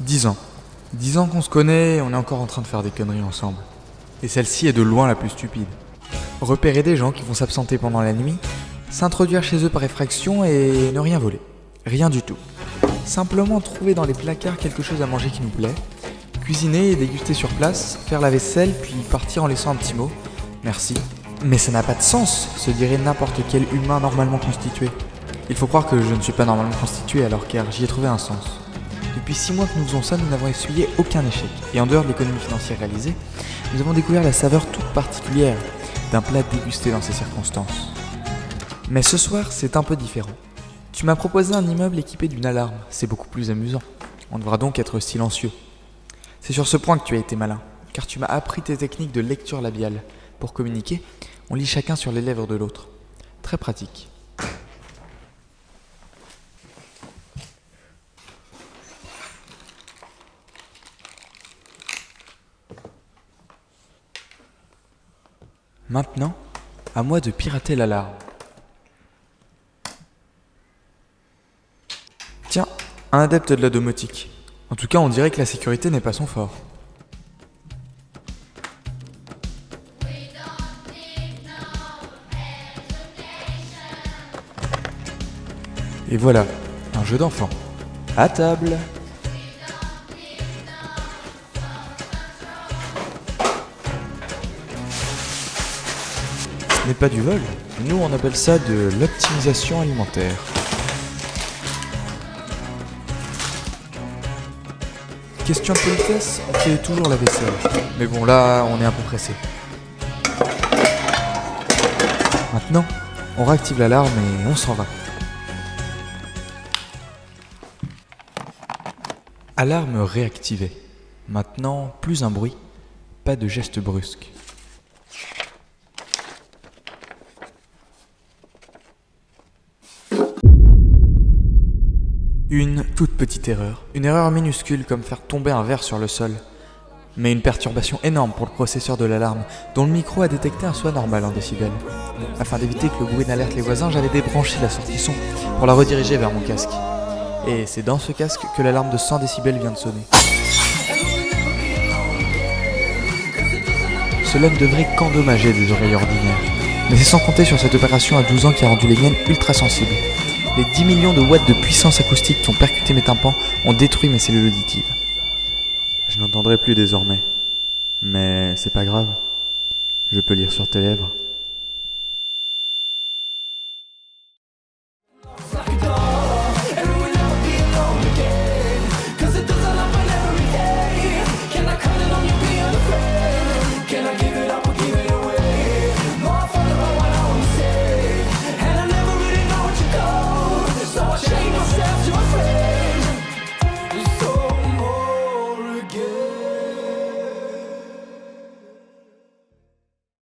Dix ans. Dix ans qu'on se connaît, on est encore en train de faire des conneries ensemble. Et celle-ci est de loin la plus stupide. Repérer des gens qui vont s'absenter pendant la nuit, s'introduire chez eux par effraction et ne rien voler. Rien du tout. Simplement trouver dans les placards quelque chose à manger qui nous plaît, cuisiner et déguster sur place, faire la vaisselle puis partir en laissant un petit mot. Merci. Mais ça n'a pas de sens, se dirait n'importe quel humain normalement constitué. Il faut croire que je ne suis pas normalement constitué alors car j'y ai trouvé un sens. Depuis six mois que nous faisons ça, nous n'avons essuyé aucun échec. Et en dehors de l'économie financière réalisée, nous avons découvert la saveur toute particulière d'un plat dégusté dans ces circonstances. Mais ce soir, c'est un peu différent. Tu m'as proposé un immeuble équipé d'une alarme, c'est beaucoup plus amusant. On devra donc être silencieux. C'est sur ce point que tu as été malin, car tu m'as appris tes techniques de lecture labiale. Pour communiquer, on lit chacun sur les lèvres de l'autre. Très pratique. Maintenant, à moi de pirater l'alarme. Tiens, un adepte de la domotique. En tout cas, on dirait que la sécurité n'est pas son fort. Et voilà, un jeu d'enfant. À table Ce n'est pas du vol. Nous, on appelle ça de l'optimisation alimentaire. Question de politesse, on fait toujours la vaisselle. Mais bon, là, on est un peu pressé. Maintenant, on réactive l'alarme et on s'en va. Alarme réactivée. Maintenant, plus un bruit, pas de geste brusque. Une toute petite erreur. Une erreur minuscule comme faire tomber un verre sur le sol. Mais une perturbation énorme pour le processeur de l'alarme, dont le micro a détecté un soi normal en décibels. Afin d'éviter que le bruit n'alerte les voisins, j'avais débranché la sortie son pour la rediriger vers mon casque. Et c'est dans ce casque que l'alarme de 100 décibels vient de sonner. Cela ne devrait qu'endommager des oreilles ordinaires. Mais c'est sans compter sur cette opération à 12 ans qui a rendu les miennes ultra sensibles. Les 10 millions de watts de puissance acoustique qui ont percuté mes tympans ont détruit mes cellules auditives. Je n'entendrai plus désormais. Mais c'est pas grave. Je peux lire sur tes lèvres.